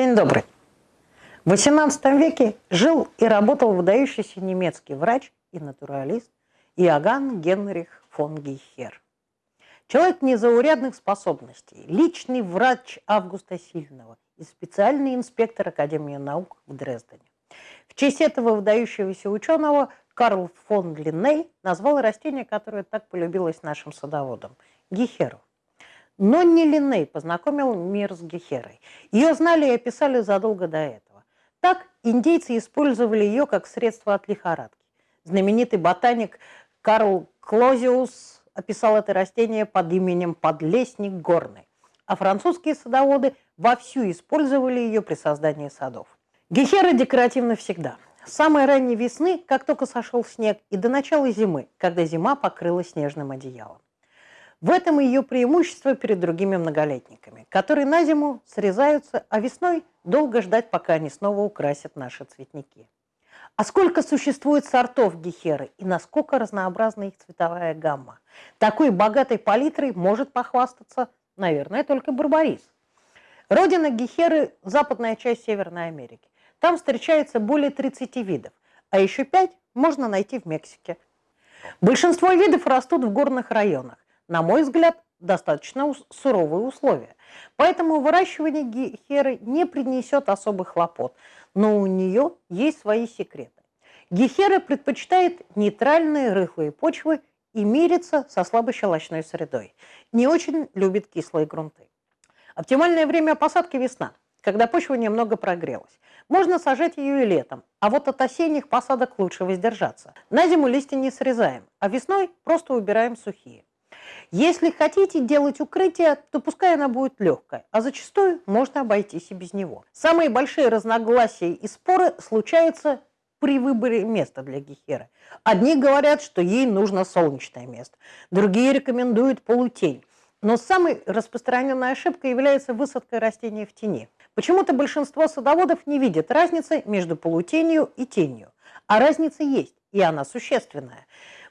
День добрый. В XVIII веке жил и работал выдающийся немецкий врач и натуралист Иоганн Генрих фон Гейхер. Человек незаурядных способностей, личный врач Августа Сильного и специальный инспектор Академии наук в Дрездене. В честь этого выдающегося ученого Карл фон Линней назвал растение, которое так полюбилось нашим садоводам – гехеру. Но не Линней познакомил мир с Гехерой. Ее знали и описали задолго до этого. Так индейцы использовали ее как средство от лихорадки. Знаменитый ботаник Карл Клозиус описал это растение под именем подлесник горный, а французские садоводы вовсю использовали ее при создании садов. Гехера декоративна всегда. С самой ранней весны, как только сошел снег, и до начала зимы, когда зима покрылась снежным одеялом. В этом ее преимущество перед другими многолетниками, которые на зиму срезаются, а весной долго ждать, пока они снова украсят наши цветники. А сколько существует сортов гехеры и насколько разнообразна их цветовая гамма? Такой богатой палитрой может похвастаться, наверное, только барбарис. Родина гехеры – западная часть Северной Америки. Там встречается более 30 видов, а еще 5 можно найти в Мексике. Большинство видов растут в горных районах на мой взгляд, достаточно суровые условия. Поэтому выращивание гехеры не принесет особых хлопот, но у нее есть свои секреты. Гехера предпочитает нейтральные рыхлые почвы и мирится со слабощелочной средой. Не очень любит кислые грунты. Оптимальное время посадки – весна, когда почва немного прогрелась. Можно сажать ее и летом, а вот от осенних посадок лучше воздержаться. На зиму листья не срезаем, а весной просто убираем сухие. Если хотите делать укрытие, то пускай она будет легкая, а зачастую можно обойтись и без него. Самые большие разногласия и споры случаются при выборе места для гехеры. Одни говорят, что ей нужно солнечное место, другие рекомендуют полутень. Но самой распространенной ошибкой является высадка растения в тени. Почему-то большинство садоводов не видят разницы между полутенью и тенью. А разница есть, и она существенная.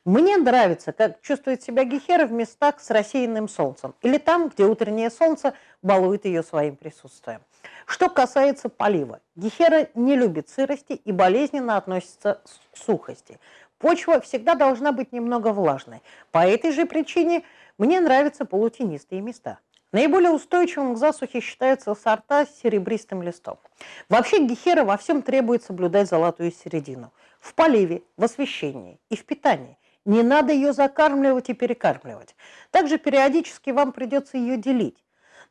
Мне нравится, как чувствует себя Гехера в местах с рассеянным солнцем или там, где утреннее солнце балует ее своим присутствием. Что касается полива, Гехера не любит сырости и болезненно относится к сухости. Почва всегда должна быть немного влажной. По этой же причине мне нравятся полутенистые места. Наиболее устойчивым к засухе считаются сорта с серебристым листом. Вообще гехера во всем требует соблюдать золотую середину. В поливе, в освещении и в питании. Не надо ее закармливать и перекармливать. Также периодически вам придется ее делить.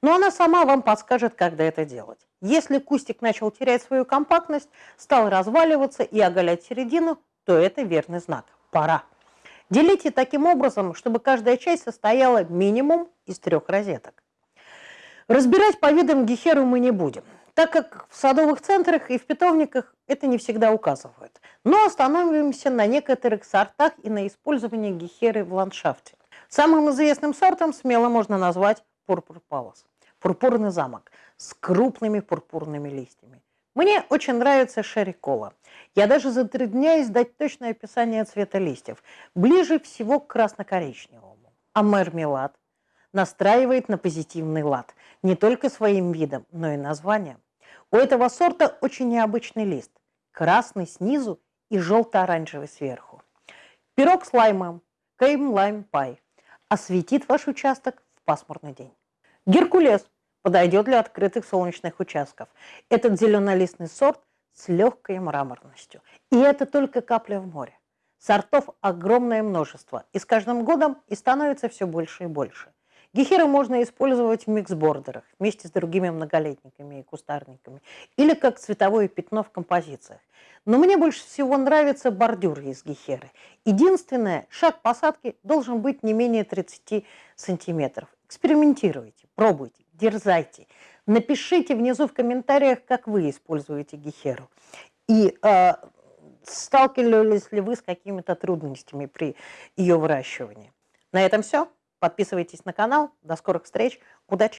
Но она сама вам подскажет, когда это делать. Если кустик начал терять свою компактность, стал разваливаться и оголять середину, то это верный знак. Пора. Делите таким образом, чтобы каждая часть состояла минимум из трех розеток. Разбирать по видам гехеру мы не будем так как в садовых центрах и в питомниках это не всегда указывают. Но остановимся на некоторых сортах и на использовании гехеры в ландшафте. Самым известным сортом смело можно назвать пурпур палас. Пурпурный замок с крупными пурпурными листьями. Мне очень нравится шерри-кола. Я даже затрудняюсь дать точное описание цвета листьев. Ближе всего к красно-коричневому. А мармелад настраивает на позитивный лад. Не только своим видом, но и названием. У этого сорта очень необычный лист. Красный снизу и желто-оранжевый сверху. Пирог с лаймом, кейм лайм пай. Осветит ваш участок в пасмурный день. Геркулес подойдет для открытых солнечных участков. Этот зеленолистный сорт с легкой мраморностью. И это только капля в море. Сортов огромное множество, и с каждым годом и становится все больше и больше. Гехиры можно использовать в миксбордерах вместе с другими многолетниками и кустарниками или как цветовое пятно в композициях. Но мне больше всего нравится бордюр из гехеры. Единственное, шаг посадки должен быть не менее 30 сантиметров. Экспериментируйте, пробуйте, дерзайте. Напишите внизу в комментариях, как вы используете гехеру. И э, сталкивались ли вы с какими-то трудностями при ее выращивании. На этом все. Подписывайтесь на канал. До скорых встреч. Удачи!